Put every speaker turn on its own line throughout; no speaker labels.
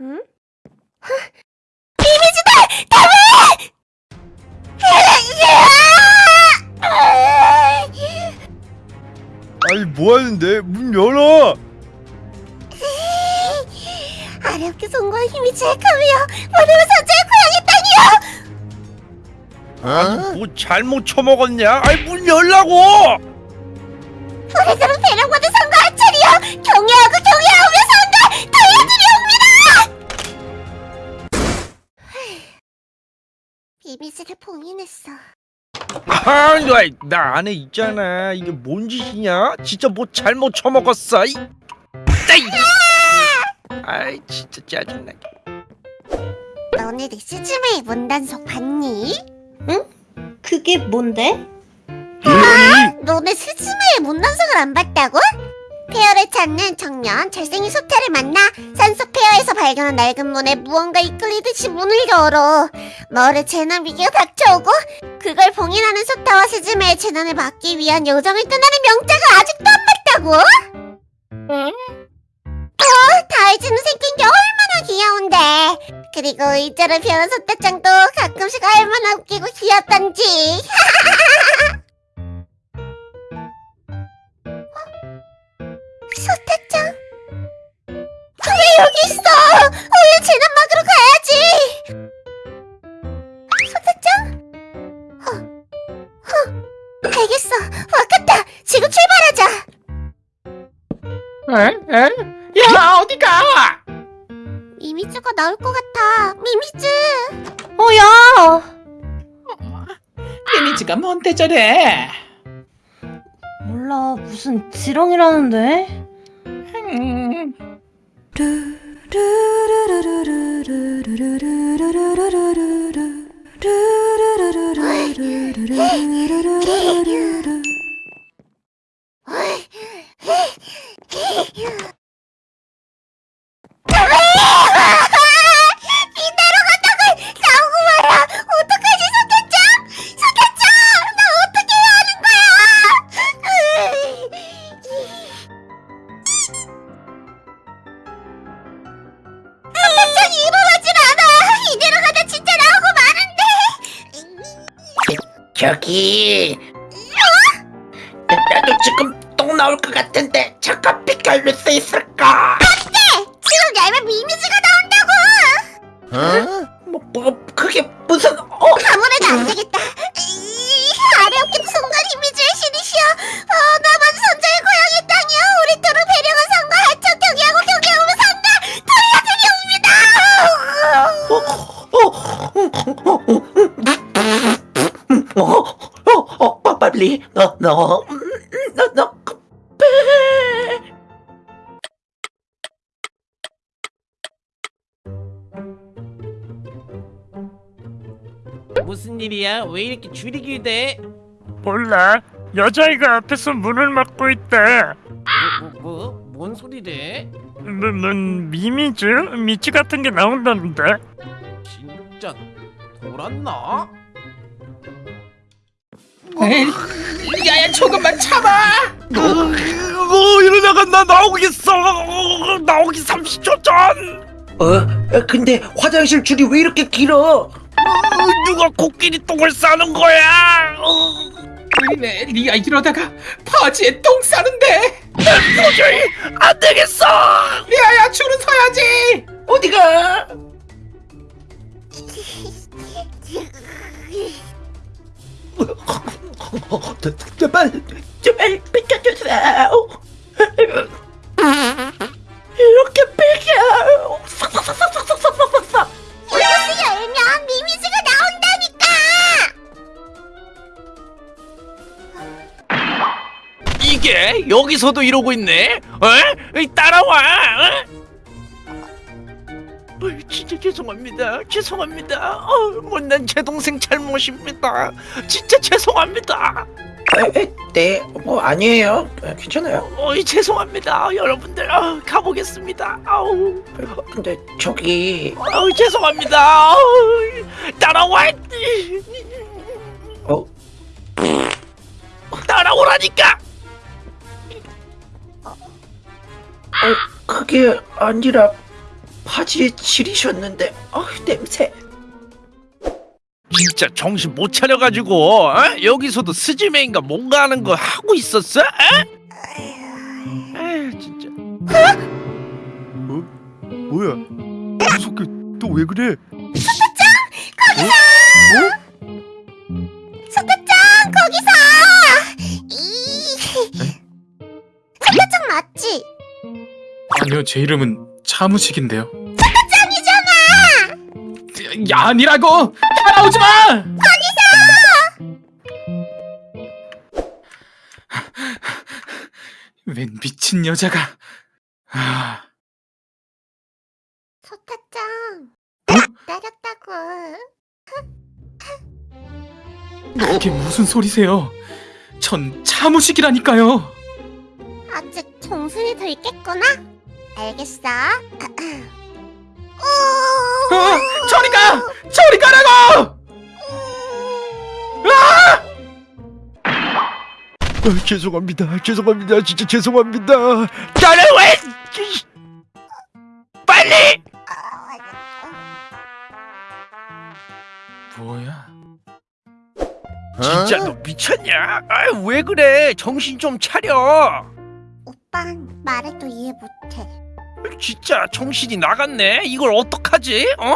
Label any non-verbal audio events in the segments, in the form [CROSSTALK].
응? 이미지다! 다음에!
아니 뭐하는데? 문 열어!
어렵게 송구한 힘이 모두가 선제의 고향의 땅이요!
아니 뭐 잘못 처먹었냐? 아니 문 열라고!
우리들은
아니 나 안에 있잖아 이게 뭔 짓이냐? 진짜 뭐 잘못 처먹었어 이... 아이! 아이 진짜 짜증나게
너네 내 시즈메의 문단속 봤니?
그게 뭔데?
너네 스즈메의 문단속을 안 봤다고? 페어를 찾는 청년 잘생긴 소태를 만나 산속 페어에서 발견한 낡은 문에 무언가 이끌리듯이 문을 열어 너를 재난 위기가 닥쳐오고 그걸 봉인하는 소타와 스즈메의 재난을 막기 위한 요정을 떠나는 명자가 아직도 안 봤다고?
응?
어, 다이즈는 생긴 게 얼마나 귀여운데 그리고 의자를 펴는 소타짱도 가끔씩 얼마나 웃기고 귀엽던지 [LAUGHS] 여기 있어 얼른 재난 막으러 가야지 소타짱 어, 어, 알겠어 와갔다 지금 출발하자
에? 에? 야 어디가?
미미즈가 나올 것 같아 미미즈
어, 야!
데미지가 뭔데 저래?
몰라, 무슨 지렁이라는데?
음,
이 Hey, hey.
저기 나- 나도 지금 똥 나올 것 같은데 잠깐 빛깔릴 수 있을까?
지금 얇은 미미즈가 나온다고
어?
뭐, 뭐 그게 무슨
리
너 너 너너
무슨 일이야? 왜 이렇게 줄이 길 대?
몰라. 여자아이가 앞에서 문을 막고 있다.
뭐, 뭐, 뭐? 뭔 소리래?
뭐, 뭔 미미즈? 미치 같은 게 나온다는데.
진짜 돌았나?
야야 조금만 참아.
어 이러다가 나 나오겠어 어, 나오기 30초 전
어? 근데 화장실 줄이 왜 이렇게 길어?
어, 누가 코끼리 똥을 싸는 거야 어,
우리네 리아 이러다가 바지에 똥 싸는데.
도저히 안 되겠어
리아야 줄은 서야지.
어디가? [LAUGHS] 제발 제발 비켜주세요. 이렇게 비켜.
이것을 열면 미미즈가 나온다니까
이게 여기서도 이러고 있네? 어? 이 따라와! 어? 진짜 죄송합니다. 죄송합니다. 어, 못난 제 동생 잘못입니다. 진짜 죄송합니다.
에, 네, 뭐 아니에요. 에, 괜찮아요.
어 이, 죄송합니다. 여러분들 어, 가보겠습니다. 아우,
근데 저기
아우 죄송합니다. 아우, 따라와.
어?
따라오라니까.
그게 아니라 바지에 칠이셨는데 아 냄새
진짜 정신 못 차려가지고 어? 여기서도 스즈메인가 뭔가 하는 거 하고 있었어? 어? 에휴 진짜 어? 뭐야 무섭게 또 왜 그래?
소타짱 거기서 이 소타짱 맞지?
아니요 제 이름은 차무식인데요.
짱이잖아!
야 아니라고! 따라오지 마! 웬 미친 여자가! 아.
소타짱 때렸다고.
이게 무슨 소리세요? 전 차무식이라니까요!
아직 정신이 더 있겠구나 알겠어. 오
어, 저리 가! 저리 가라고!
아, 죄송합니다. 죄송합니다. 진짜 죄송합니다. 나를 왜 이- 빨리!
뭐야?
진짜 너 미쳤냐? 아, 왜 그래? 정신 좀 차려.
오빤 말해도 이해 못해
진짜 정신이 나갔네. 이걸 어떡하지? 어?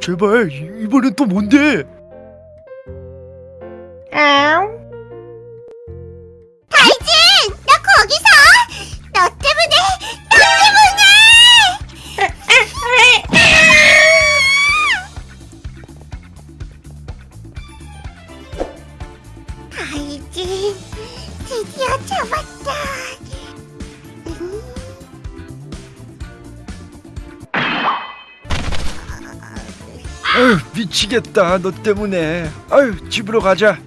제발 이- 이번엔 또 뭔데?
다이
아유 미치겠다 너 때문에. 아유 집으로 가자.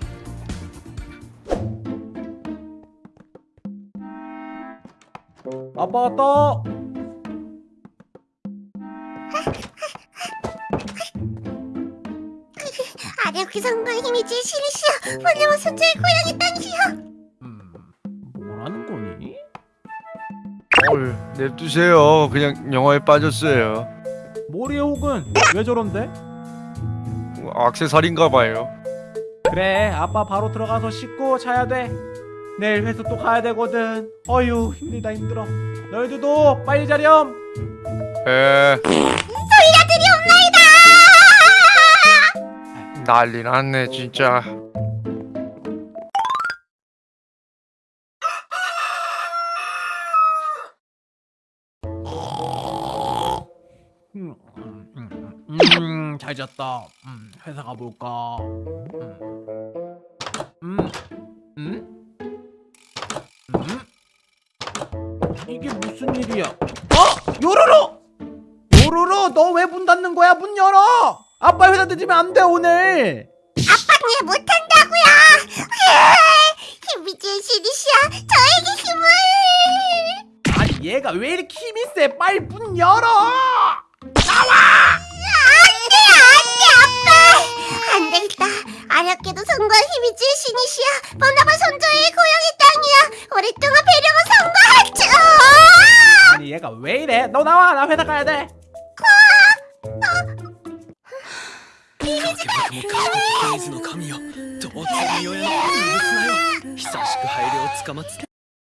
아빠 왔다.
아래오키 성과의 힘이지 신이시여 원래와 손자의 고향이 땅이시여
음, 뭐라는 거니?
어휴 냅두세요. 그냥 영화에 빠졌어요.
머리에 혹은 왜 저런데?
악세사리인가 봐요.
그래, 아빠 바로 들어가서 씻고 자야 돼. 내일 회사 또 가야 되거든. 어휴, 힘들다 힘들어. 너희들도 빨리 자렴.
에
소리가 들이 옵나이다
난리 났네 진짜.
잘 잤다. 음, 회사 가볼까. 음, 음, 음, 음? 이게 무슨 일이야? 어, 요루루! 요루루, 너왜 문 닫는 거야? 문 열어! 아빠 회사 늦으면 안 돼 오늘.
아빠는 일 못한다고요 힘이지 신이시여 저에게 힘을
아니 얘가 왜 이렇게 힘이 세? 빨리 문 열어!
아렵게도 성과 힘이지 신이시여 번나바 손자의 고향의 땅이야 오랫동안 배려가 성과하죠
아니 얘가 왜 이래? 너 나와 나 회사 가야 돼.
水の神よどうぞ身を許すなよ久しく配慮をつかまつけ